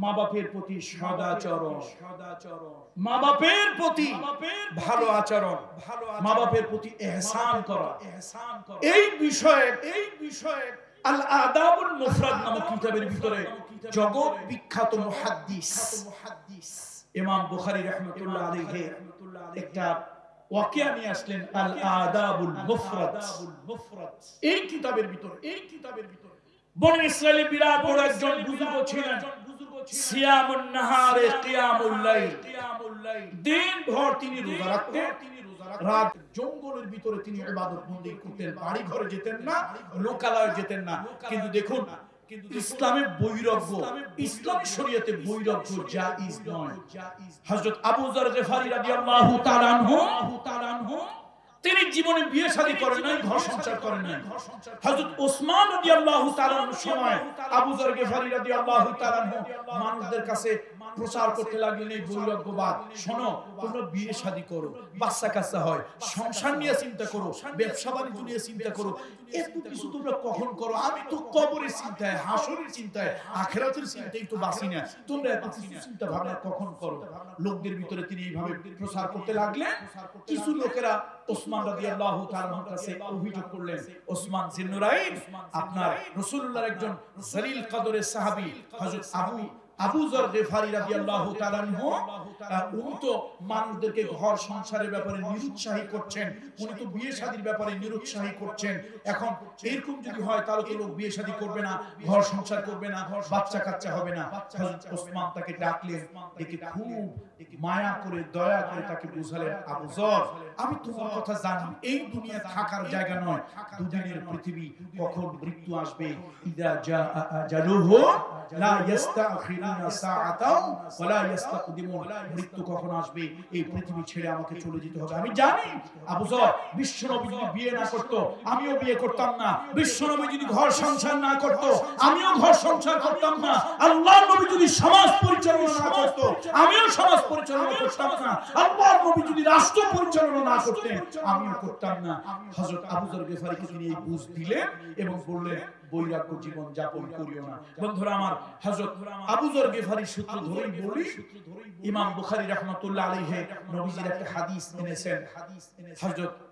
মা বাপের প্রতি সদাচরণ। মা বাপের প্রতি ভালো আচরণ। মা বাপের প্রতি এহসান করা। এই বিষয়ে এই বিষয়ে আল আদাবুল মুফরাদ নামক কিতাবের ভিতরে জগৎ বিখ্যাত মুহাদ্দিস। ইমাম বুখারী রাহমাতুল্লাহ আলাইহি একটা ওয়াকিয়া নিয়ে আসলেন আল আদাবুল মুফরাদ। এই কিতাবের ভিতরে এই কিতাবের ভিতরে। বনি ইসরায়েলের বিরাট বড় একজন বুজুর্গ ছিলেন। সিয়ামুন নাহারে দিন ভর তিনি রোজা রাখতেন। রাত জঙ্গলের ভিতরে তিনি ইবাদত বন্দি করতেন বাড়ি ঘরে যেতেন না। লোকালয়ে যেতেন না। কিন্তু দেখুন ইসলামের বৈরাগ্য ইসলামী শরীয়তে বৈরাগ্য জায়েজ নয়। হযরত আবু যর গফারি রাদিয়াল্লাহু তাআলা আনহু তিনি জীবনে বিয়ে শাদী করেন নাই, ঘর সংসার করেন নাই। হযরত ওসমান রাদিয়াল্লাহু তাআলার সময় আবু যর গফারি রাদিয়াল্লাহু তাআলা মানুষদের কাছে প্রচার করতে লাগলেন, এই বৈরাগ্যবাদ শোনো, তোমরা বিয়ে শাদী করো, বাচ্চা কাচ্চা হয়, সংসার নিয়ে চিন্তা করো, ব্যবসা বাণিজ্য নিয়ে চিন্তা করো, এত কিছু তোমরা কখন করো? আমি তো কবরের চিন্তায়, হাসরের চিন্তায়, আখেরাতের চিন্তায় তো বাঁচি না। তোমরা এত কিছু চিন্তা ভাবনা কখন করো? লোকদের ভিতরে তিনি এইভাবে প্রচার করতে লাগলেন। কিছু লোকেরা ওসমান রাদিয়াল্লাহু তাআলার কাছে অভিযোগ করলেন, ওসমান জিন্নুরাইন, আপনার রাসূলুল্লাহর একজন জলিল কদরের সাহাবী, হযরত আবু আবু রাদিয়াল্লাহু তাআলা উনি তো মানুষদেরকে ঘর সংসারের ব্যাপারে নিরুৎসাহী করছেন, উনি তো বিয়ে শাদীর ব্যাপারে নিরুৎসাহী করছেন। এখন এরকম যদি হয়, তাহলে তো লোক বিয়ে শাদী করবে না, ঘর সংসার করবে না বাচ্চা কাচ্চা হবে না। হযরত ওসমান তাকে ডাকলেন ডেকে খুব মায়া করে, দয়া করে তাকে বুঝালেন আবু যর আমি তোমার কথা জানি, এই দুনিয়া থাকার জায়গা নয়। দুদিনের পৃথিবী কখন মৃত্যু আসবে? ইদা জালুহু লা ইস্তাখিরুনা সাআতাও ওয়ালা ইস্তাকদিমুন মৃত্যু কখন আসবে? এই পৃথিবী ছেড়ে আমাকে চলে যেতে হবে। আমি জানি, আবু যর বিশ্বনবী যদি বিয়ে না করত, আমিও বিয়ে করতাম না। বিশ্বনবী যদি ঘর সংসার না করত, আমিও ঘর সংসার করতাম না। আল্লাহর নবী যদি সমাজ পরিচালনা না করত, আমিও সমাজ পরিচালনা করতাম না। আল্লাহর নবী যদি রাষ্ট্র পরিচালনা না করতেন আমিও করতাম। না। হযরত আবু যর গেফারিকে তিনি এই বুঝ দিলেন এবং বললেন বৈরাগ্য জীবন যাপন করিও না। বন্ধুরা আমার হযরত আবু যর গেফারি সূত্র ধরেই বলি ইমাম বুখারী রাহমাতুল্লাহ আলাইহি নবীজির একটা হাদিস এনেছেন। হযরত জুরাইস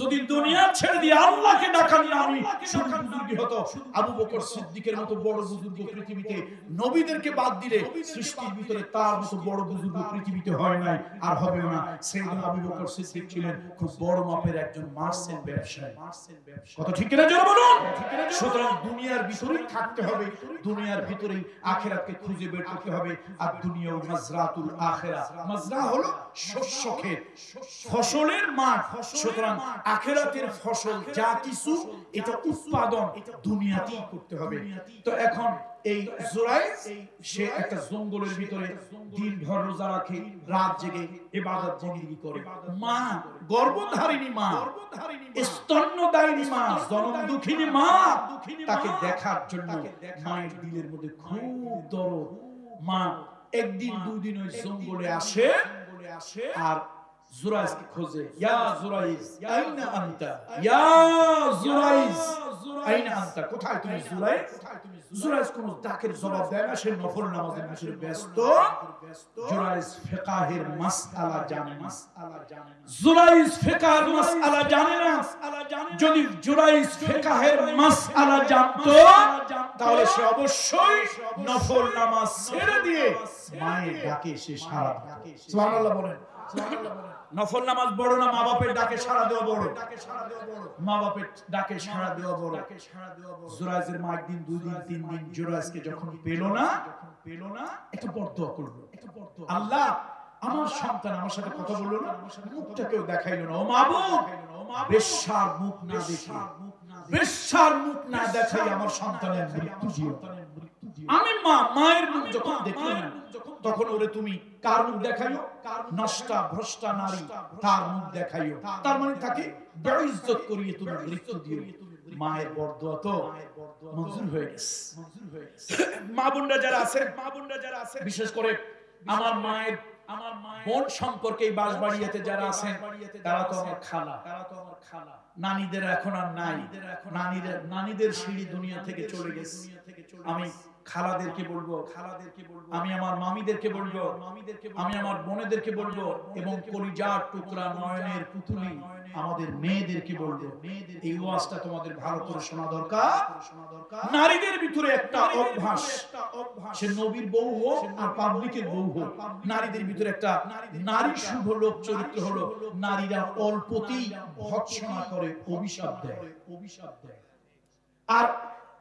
যদি দুনিয়া ছেড়ে দিয়ে আল্লাহকে শুধু বুজুর্গি হতো, আবু বকর সিদ্দিকের মতো বড় বুজুর্গ পৃথিবীতে নবীদেরকে বাদ দিলে সৃষ্টির ভিতরে তার মতো বড় বুজুর্গ পৃথিবীতে হয় নাই আর হবে না। আবু বকর সিদ্দিক ছিলেন খুব বড় মাপের একজন ব্যবসায়ী। কত ঠিক কিনা বলুন? সুতরাং দুনিয়ার ভিতরেই থাকতে হবে, দুনিয়ার ভিতরেই আখেরাতকে খুঁজে বের করতে হবে। আর দুনিয়া মাজরাতুল আখেরা মাজরা হলো শস্য ক্ষেত, ফসলের মাঠ। সুতরাং আখেরাতের ফসল যা কিছু এটা উৎপাদন দুনিয়াতেই করতে হবে। তো এখন এই জোরাইস সে একটা জঙ্গলের ভিতরে দিন ভর রোজা রাখে রাত জেগে ইবাদত বন্দেগী করে। মা গর্ভধারিণী মা স্তন্যদায়িনী মা জনম দুঃখিনী মা তাকে দেখার জন্য মায়ের দিলের মধ্যে খুব দরদ। মা একদিন দুদিন ওই জঙ্গলে আসে আর জুরাইজকে খোঁজে ইয়া জুরাইজ আইনা আনতা ইয়া জুরাইজ আইনা আনতা কোথায় তুমি জুরাইজ জুরাইজ কোন ডাকের জবাব দেয় না সে নফল নামাজের ভিতরে ব্যস্ত জুরাইজ ফিকাহের মাসআলা জানে না জুরাইজ ফিকাহের মাসআলা জানে না যদি জুরাইজ ফিকাহের মাসআলা জানতো তাহলে সে অবশ্যই নফল নামাজ ছেড়ে দিয়ে মায়ের ডাকে সে সারা সুবহানাল্লাহ বলেন নফল নামাজ বড় না মা বাপের ডাকে সারা দেওয়া বড় মা বাপের ডাকে সারা দেওয়া বড় জোরাইজের মা একদিন দুই দিন তিন দিন জোরাইজকে যখন পেল না পেল না একটা বরদোয়া করল। আল্লাহ আমার সন্তান আমার সাথে কথা বলল না মুখটা কেউ দেখাইলো না। ও মাবুদ বেশ্যার মুখ না দেখে। বেশ্যার মুখ না দেখাই আমার সন্তানের মৃত্যু আমি মা মায়ের মুখ যখন দেখলাম তখন ওরে তুমি কার মুখ দেখাইও? নষ্টা, ভ্রষ্টা নারী তার মুখ দেখাইও। তার মানে তাকে বেইজ্জত করিয়ে তুমি মৃত্যু দিও। মায়ের মঞ্জুর হয়ে গেছে। মা বোনরা যারা আছে মা বোনরা যারা আছে বিশেষ করে আমার মায়ের আমার বোন সম্পর্কে যারা আছেন তারা তো আমার খালা তারা তো আমার খালা। নানীদের এখন আর নাই। নানীদের নানীদের সিঁড়ি দুনিয়া থেকে চলে গেছে। আমি খালাদেরকে বলব খালাদেরকে বলব আমি আমার মামিদেরকে বলব মামিদেরকে আমি আমার বোনেদেরকে বলব এবং কলিজার টুকরা নয়নের পুতুলি আমাদের মেয়েদেরকে বলব। এই ওয়াজটা তোমাদের ভালো করে শোনা দরকার। নারীদের ভিতরে একটা অভ্যাস। সে নবীর বউ হোক আর পাবলিকের বউ হোক নারীদের ভিতরে একটা নারী শুভ লোক চরিত্র হলো নারীরা অল্পতেই ভৎসনা করে অভিশাপ দেয়। অভিশাপ দেয়। আর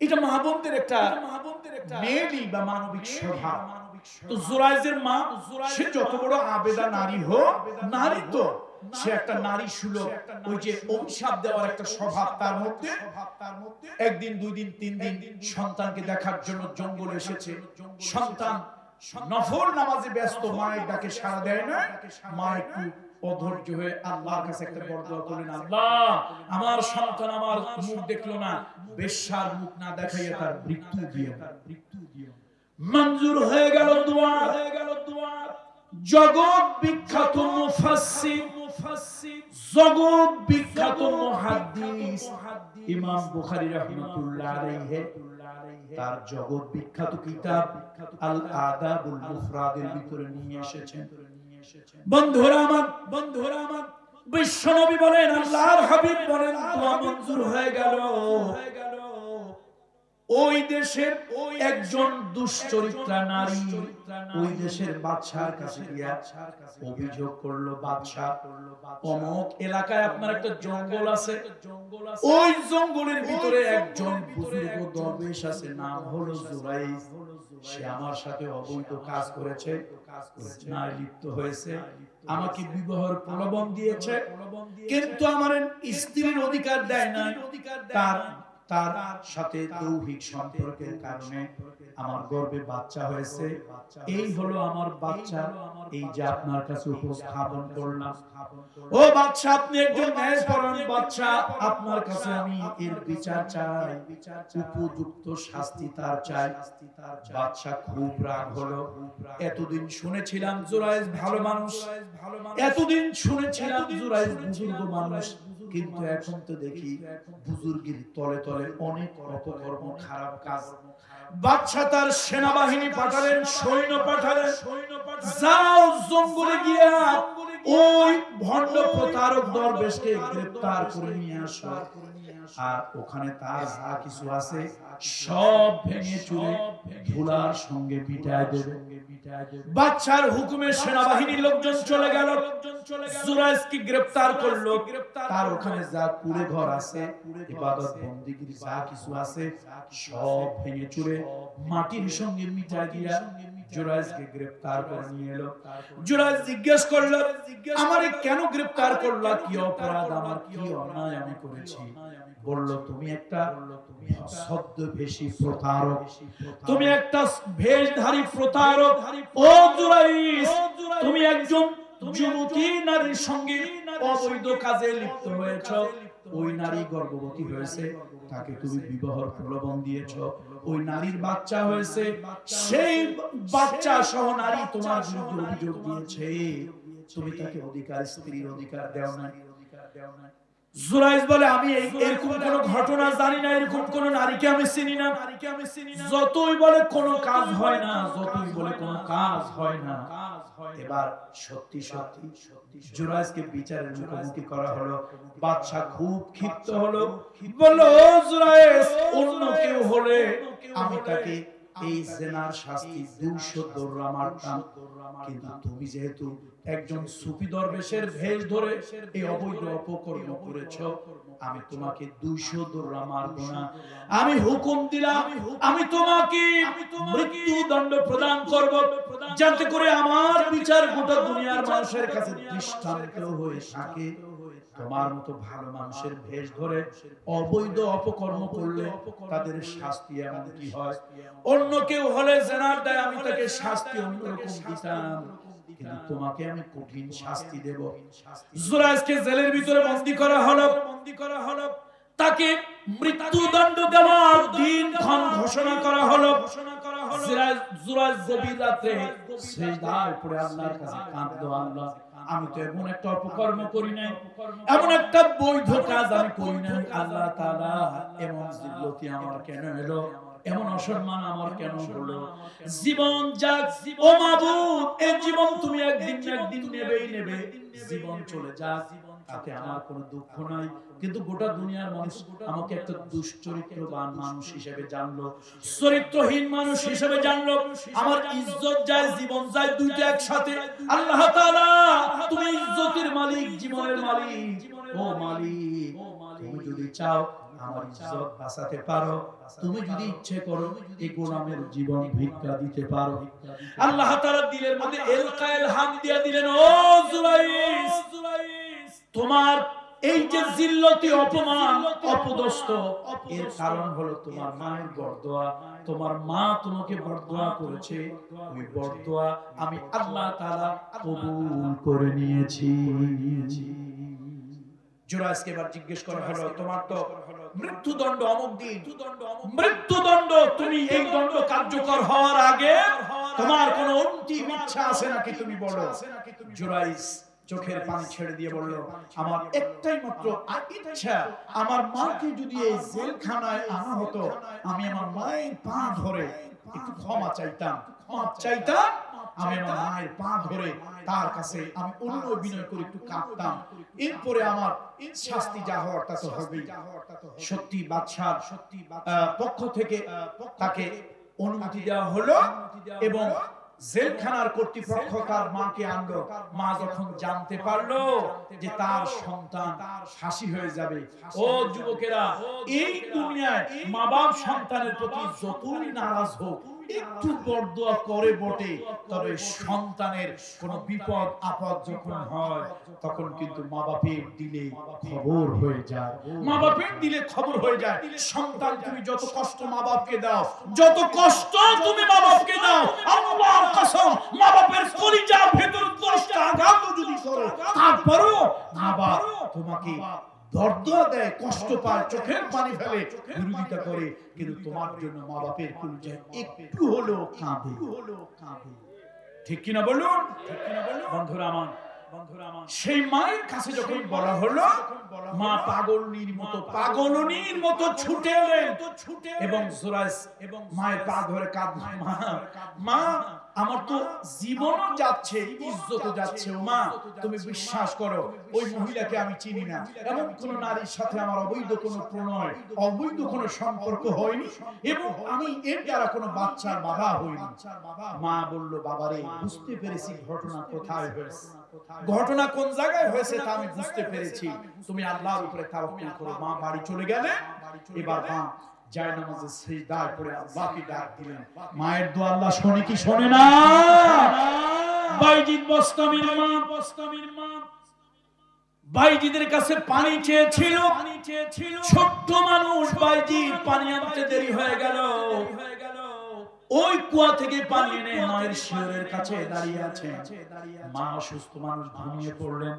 এটা মাহবুবদের একটা মাহবুবদের একটা মেয়েলি বা মানবিক স্বভাব। তো জুরাইজের মা সে যত বড় আবেদা নারী হোক নারী তো সে একটা নারী সুলভ। ওই যে অভিশাপ দেওয়ার একটা স্বভাব তার মধ্যে একদিন দুই দিন তিন দিন সন্তানকে দেখার জন্য জঙ্গলে এসেছে। সন্তান নফল নামাজে ব্যস্ত মায়ের ডাকে সাড়া দেয় না মা একটু অধৈর্য হয়ে আল্লাহর কাছে একটা করলেন আল্লাহ আমার সন্তান আমার মুখ দেখল না বেশ্যার মুখ না দেখাইয়া তার মৃত্যু দিও। মৃত্যু দিও মঞ্জুর হয়ে গেল দোয়া। হয়ে গেল দোয়া জগৎ বিখ্যাত মুফাসসির জগৎ বিখ্যাত মুহাদ্দিস ইমাম বুখারী রাহমাতুল্লাহ আলাইহি। তার জগৎ বিখ্যাত কিতাব আল আদাবুল মুফরাদের ভিতরে নিয়ে এসেছেন। বন্ধুরা আমার বন্ধুরা আমার বলেন, আল্লাহর হাবিব বলেন দোয়া মঞ্জুর হয়ে গেল। ওই দেশের একজন দুশ্চরিত্রা নারী ওই দেশের কাছে অভিযোগ করল, বাদশাহ, অমুক এলাকায় আপনার একটা জঙ্গল আছে। ওই জঙ্গলের ভিতরে একজন বুজুর্গ দরবেশ আছে, নাম হলো জুরাইজ সে আমার সাথে অবৈধ কাজ করেছে নারী লিপ্ত হয়েছে, আমাকে বিবাহের প্রলোভন দিয়েছে, কিন্তু আমার স্ত্রীর অধিকার দেয় না তার তার সাথে দৌহিক সম্পর্কের কারণে আমার গর্ভে বাচ্চা হয়েছে। এই হলো আমার বাচ্চা। এই যে আপনার কাছে উপস্থাপন করলাম। ও বাচ্চা আপনি একজন ন্যায়পরায়ণ বাচ্চা। আপনার কাছে আমি এর বিচার চাই। উপযুক্ত শাস্তি তার চাই। বাচ্চা খুব রাগ হলো। এতদিন শুনেছিলাম জুরাইজ ভালো মানুষ। এতদিন শুনেছিলাম জুরাইজ বুজুর্গ মানুষ। কিন্তু এখন তো দেখি বুজুর্গের তলে তলে অনেক অপকর্ম, খারাপ কাজ। বাচ্চা তার সেনাবাহিনী পাঠালেন, সৈন্য পাঠালেন। যাও জঙ্গলে গিয়া ওই ভণ্ড প্রতারক দরবেশকে গ্রেফতার করে নিয়ে আসো। আর ওখানে তার যা কিছু আছে সব ভেঙে চুরে ধুলার সঙ্গে মিটায় দেবে। বাচ্চার হুকুমে সেনাবাহিনীর লোকজন চলে গেল। জুরাইজকে গ্রেফতার করল। তার ওখানে যা কুড়ে ঘর আছে ইবাদত বন্দিগির যা কিছু আছে সব ভেঙে চুরে মাটির সঙ্গে মিটায় দিয়া জুরাইজকে গ্রেফতার করে নিয়ে এলো। জুরাইজ জিজ্ঞেস করল আমারে কেন গ্রেফতার করলা? কি অপরাধ? আমার কি অন্যায় আমি করেছি? বলল তুমি একটা ছদ্মবেশী প্রতারক। তুমি একটা ভেষধারী প্রতারক। ও জুরাইজ তুমি একজন যুবতী নারীর সঙ্গে অবৈধ কাজে লিপ্ত হয়েছ। ওই নারী গর্ভবতী হয়েছে। তাকে তুমি বিবাহর প্রলোভন দিয়েছ। ওই নারীর বাচ্চা হয়েছে। সেই বাচ্চা সহ নারী তোমার বিরুদ্ধে অভিযোগ দিয়েছে। তুমি তাকে অধিকার, স্ত্রীর অধিকার দেও না জুরাইজ বলে আমি এরকম কোন ঘটনা জানি না এরকম কোন নারীকে আমি চিনি না। নারীকে আমি চিনি না। যতই বলে কোন কাজ হয় না যতই বলে কোন কাজ হয় না। এবার সত্যি সত্যি জুরাইজকে বিচারের মুখোমুখি করা হলো। বাদশা খুব ক্ষিপ্ত হলো। বলল "ও জুরাইজ অন্য কেউ হলে আমি তাকে এই জেনার শাস্তি 200 দৌড়া মারতাম কিন্তু তুমি যেহেতু একজন সুফি দরবেশের ভেষ ধরে এই অবৈধ অপকর্ম করেছ, আমি তোমাকে দুইশো দোররা মারবো না আমি হুকুম দিলাম, আমি তোমাকে মৃত্যু দণ্ড প্রদান করব, যাতে করে আমার বিচার গোটা দুনিয়ার মানুষের কাছে দৃষ্টান্ত হয়ে থাকে। তোমার মতো ভালো মানুষের ভেষ ধরে অবৈধ অপকর্ম করলে তাদের শাস্তি এমন কি হয়? অন্য কেউ হলে জেনার দেয় আমি তাকে শাস্তি অন্যরকম দিতাম। কিন্তু তোমাকে আমি কঠিন শাস্তি দেব। জুরাইজকে জেলের ভিতরে বন্দী করা হলো। বন্দী করা হলো। তাকে মৃত্যুদণ্ড দেওয়ার দিন ক্ষণ ঘোষণা করা হলো। ঘোষণা করা হলো। জুরাইজ গভীর রাতে সেজদায় পড়ে আল্লাহর কাছে কাঁদলো আল্লাহ। আমি তো এমন একটা অপকর্ম করি নাই। এমন একটা বৈধ কাজ আমি করি নাই। আল্লাহ তাআলা এমন জিল্লতি আমার কেন এলো? এমন অসম্মান আমার কেন হলো? জীবন যাক। ও মাবুদ এই জীবন তুমি একদিন একদিন নেবেই নেবে। জীবন চলে যাক। তাতে আমার কোনো দুঃখ নাই। কিন্তু গোটা দুনিয়ার মানুষ আমাকে একটা দুশ্চরিত্রবান মানুষ হিসেবে জানলো চরিত্রহীন মানুষ হিসেবে জানলো। আমার ইজ্জত যায় জীবন যায় দুইটা একসাথে। আল্লাহ তাআলা তুমি ইজ্জতের মালিক জীবনের মালিক। ও মালিক তুমি যদি চাও আমার ইজ্জত বাঁচাতে পারো তুমি যদি ইচ্ছে করো এই গোলামের জীবন ভিক্ষা দিতে পারো। আল্লাহ তাআলা দিলের মধ্যে এলকায়েল হাম দিয়া দিলেন ও জুলাইস তোমার এই যে জিল্লতি অপমান অপদস্থ এর কারণ হলো তোমার মায়ের বরদোয়া। তোমার মা তোমাকে বরদোয়া করেছে। ওই বরদোয়া আমি আল্লাহ তাআলা কবুল করে নিয়েছি। জুরাইসকে এবার জিজ্ঞেস করা হলো তোমার তো মৃত্যুদণ্ড অমুক দিন। মৃত্যুদণ্ড তুমি এই দণ্ড কার্যকর হওয়ার আগে তোমার কোনো অন্তিম ইচ্ছা আছে নাকি তুমি বলো? জুরাইস চোখের পানি ছেড়ে দিয়ে বলল আমার একটাই মাত্র ইচ্ছা আমার মাকে যদি এই জেলখানায় আনা হতো আমি আমার মায়ের পা ধরে একটু ক্ষমা চাইতাম। মাপ চাইতাম আমি আমার মায়ের পা ধরে তার কাছে আমি অন্য অভিনয় করে একটু কাঁদতাম। এরপরে আমার শাস্তি যা হওয়ার তা তো হবেই। সত্যি বাদশার সত্যি পক্ষ থেকে তাকে অনুমতি দেওয়া হলো এবং জেলখানার কর্তৃপক্ষ তার মাকে আনলো। মা যখন জানতে পারল যে তার সন্তান ফাঁসি হয়ে যাবে। ও যুবকেরা এই দুনিয়ায় মা বাপ সন্তানের প্রতি যতই নারাজ হোক একটু বরদোয়া করে বটে, তবে সন্তানের কোন বিপদ, আপদ যখন হয়, তখন কিন্তু মা বাপের দিলে খবর হয়ে যায়। মা বাপের দিলে খবর হয়ে যায়, সন্তান তুমি যত কষ্ট মা বাপকে দাও, যত কষ্ট তুমি মা বাপকে দাও, আল্লাহর কসম মা বাপের কলিজার ভেতর দশটা আঘাত যদি করো, তারপরও মা বাপ তোমাকে দর্দা দেয়, কষ্ট পায়, চোখের পানি ফেলে, বিরোধিতা করে, কিন্তু তোমার জন্য মা বাপের কলিজায় একটু হলো কাঁদে। ঠিক কিনা বলুন? ঠিক কিনা বলুন বন্ধুরা আমার, সেই মায়ের কাছে যখন বলা হলো, মা পাগলনির মতো পাগলনির মতো ছুটে এলেন এবং জোরাইস এবং মায়ের পা ধরে কাঁদ মা আমার তো জীবন যাচ্ছে ইজ্জত যাচ্ছে মা তুমি বিশ্বাস করো, ওই মহিলাকে আমি চিনি না। এমন কোন নারীর সাথে আমার অবৈধ কোনো প্রণয়, অবৈধ কোনো সম্পর্ক হয়নি, এবং আমি এর দ্বারা কোনো বাচ্চার বাবা হইনি। মা বলল, বাবারে, বুঝতে পেরেছি ঘটনা কোথায় হয়েছে। ঘটনা কোন জায়গায় হয়েছে তা আমি বুঝতে পেরেছি। তুমি আল্লাহর উপরে তাওয়াক্কুল করো। মা বাড়ি চলে গেলে, এবার মা যায় নামাজে আল্লাহকে ডাক দিলেন। মায়ের দোয়া আল্লাহ শোনে কি শোনে না? বাইজিদ বস্তামির মা বস্তামির মা। বাইজিদের কাছে পানি চেয়েছিল। ছোট্ট মানুষ বাইজিদ পানি আনতে দেরি হয়ে গেল। ওই কুয়া থেকে পানি এনে মায়ের শিওরের কাছে দাঁড়িয়ে আছে। মা অসুস্থ মানুষ ঘুমিয়ে পড়লেন।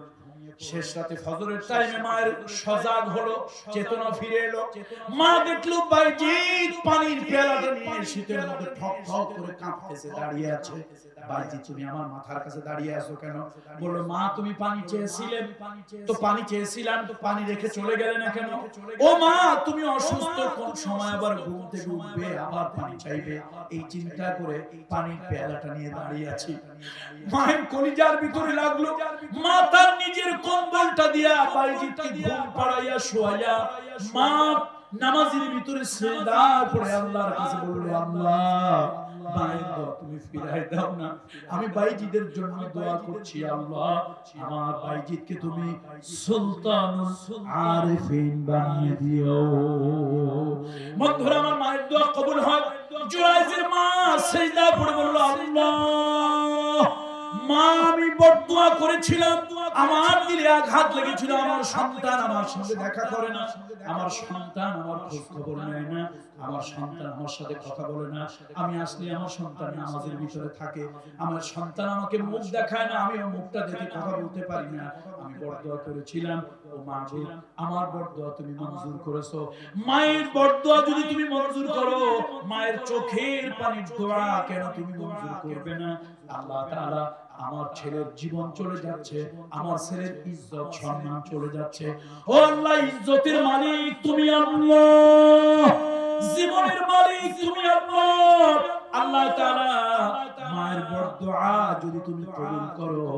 শেষ রাতে ফজরের টাইমে মায়ের সজাগ হলো চেতনা ফিরে এলো। মা দেখল বাইজিৎ পানির পেয়ালাটা নিয়ে শীতের মধ্যে ঠক ঠক করে কাঁপতেছে দাঁড়িয়ে আছে? বাইজিৎ তুমি আমার মাথার কাছে দাঁড়িয়ে আছো কেন? বলল মা তুমি পানি চেয়েছিলে? তো পানি চেয়েছিলাম তো পানি রেখে চলে গেলে না কেন? ও মা তুমি অসুস্থ কোন? সময় আবার ঘুম থেকে উঠবে আবার পানি চাইবে এই চিন্তা করে পানির পেয়ালাটা নিয়ে দাঁড়িয়ে আছি মায়ের কলিজার ভিতরে লাগল মা তার নিজের কম্বলটা দিয়া বাইজিৎকে ঘুম পাড়াইয়া শোয়াইয়া, মা নামাজের ভিতরে সেজদা করে আল্লাহর কাছে বলল আল্লাহ আমি বাইজিদকে আমার মায়ের দোয়া কবুল হয়। জুরাইজের মা সেজদা পড়ে বলল, আল্লাহ মা, আমি আসলে আমার সন্তান নামাজের ভিতরে থাকে। আমার সন্তান আমাকে মুখ দেখায় না আমি মুখটা দেখে কথা বলতে পারি না। আমি করেছিলাম। ও মা তুমি মঞ্জুর করেছ। মায়ের যদি তুমি মঞ্জুর করো, মায়ের চোখের পানির দোয়া কেন তুমি মঞ্জুর করবে না? আল্লাহ তাআলা আমার ছেলের জীবন চলে যাচ্ছে, আমার ছেলের ইজ্জত সম্মান চলে যাচ্ছে। ও আল্লাহ, ইজ্জতের মালিক তুমি আল্লাহ। জীবনের মালিক তুমি আল্লাহ। আল্লাহ তাআলা মায়ের বরদোয়া যদি তুমি কবুল করো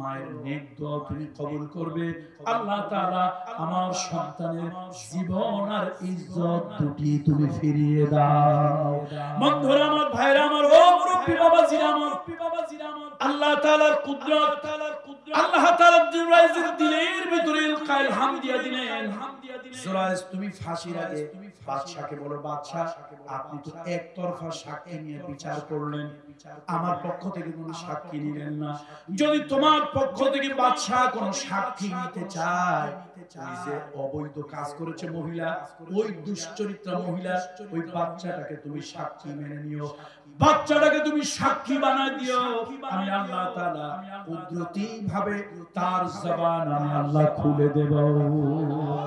মায়ের নেক দোয়া তুমি কবুল করবে। আল্লাহ তাআলা আমার সন্তানের জীবন আর ইজ্জত দুটি তুমি ফিরিয়ে দাও। বন্ধুরা আমার ভাইরা আমার ও মুরব্বি বাবা জিরা আমার আল্লাহ তাআলার কুদরত, আল্লাহ তাআলা দিলের ভিতরে দিলেন। তুমি ফাঁসির আগে বাদশাকে বলো বাদশা আপনি তো একতরফা সাক্ষী নিয়ে বিচার করলেন। আমার পক্ষ থেকে কোনো সাক্ষী নিলেন না। যদি তোমার পক্ষ থেকে বাদশা কোনো সাক্ষী নিতে চায় অবৈধ কাজ করেছে মহিলা, ওই দুশ্চরিত্রা মহিলা, ওই বাচ্চাটাকে তুমি সাক্ষী মেনে নিও। বাচ্চাটাকে তুমি সাক্ষী বানায় দিও। আমি আল্লাহ তাআলা কুদরতি ভাবে তার জবান আমি আল্লাহ খুলে দেব।